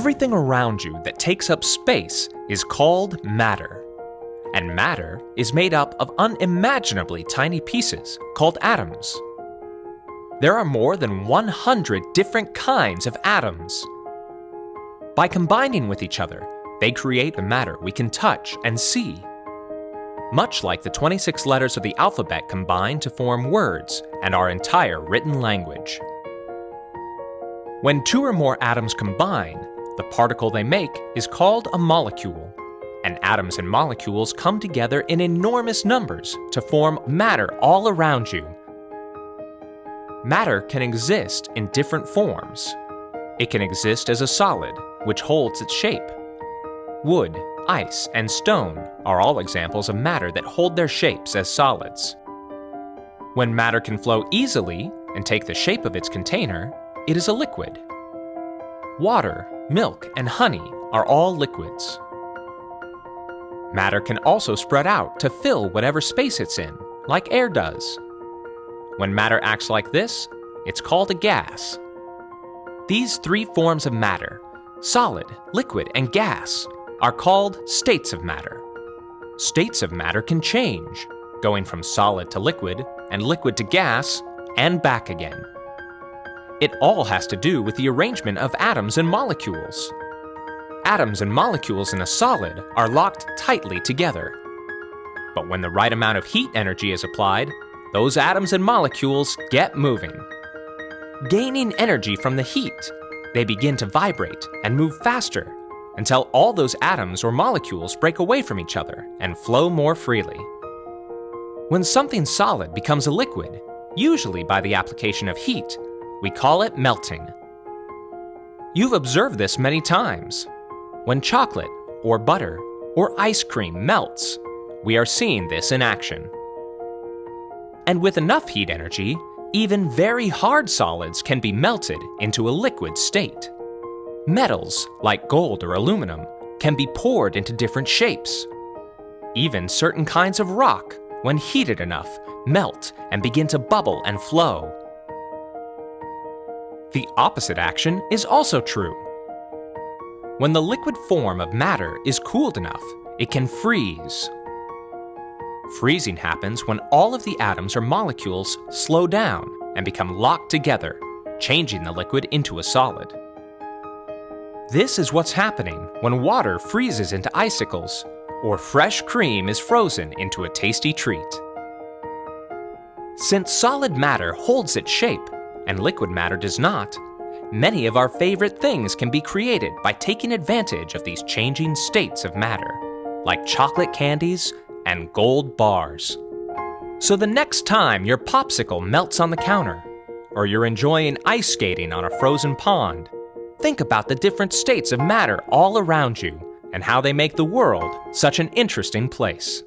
Everything around you that takes up space is called matter. And matter is made up of unimaginably tiny pieces called atoms. There are more than 100 different kinds of atoms. By combining with each other, they create the matter we can touch and see. Much like the 26 letters of the alphabet combine to form words and our entire written language. When two or more atoms combine, the particle they make is called a molecule, and atoms and molecules come together in enormous numbers to form matter all around you. Matter can exist in different forms. It can exist as a solid, which holds its shape. Wood, ice, and stone are all examples of matter that hold their shapes as solids. When matter can flow easily and take the shape of its container, it is a liquid. Water, milk, and honey are all liquids. Matter can also spread out to fill whatever space it's in, like air does. When matter acts like this, it's called a gas. These three forms of matter, solid, liquid, and gas, are called states of matter. States of matter can change, going from solid to liquid, and liquid to gas, and back again. It all has to do with the arrangement of atoms and molecules. Atoms and molecules in a solid are locked tightly together. But when the right amount of heat energy is applied, those atoms and molecules get moving. Gaining energy from the heat, they begin to vibrate and move faster until all those atoms or molecules break away from each other and flow more freely. When something solid becomes a liquid, usually by the application of heat, we call it melting. You've observed this many times. When chocolate, or butter, or ice cream melts, we are seeing this in action. And with enough heat energy, even very hard solids can be melted into a liquid state. Metals, like gold or aluminum, can be poured into different shapes. Even certain kinds of rock, when heated enough, melt and begin to bubble and flow. The opposite action is also true. When the liquid form of matter is cooled enough, it can freeze. Freezing happens when all of the atoms or molecules slow down and become locked together, changing the liquid into a solid. This is what's happening when water freezes into icicles or fresh cream is frozen into a tasty treat. Since solid matter holds its shape, and liquid matter does not, many of our favorite things can be created by taking advantage of these changing states of matter, like chocolate candies and gold bars. So the next time your popsicle melts on the counter, or you're enjoying ice skating on a frozen pond, think about the different states of matter all around you and how they make the world such an interesting place.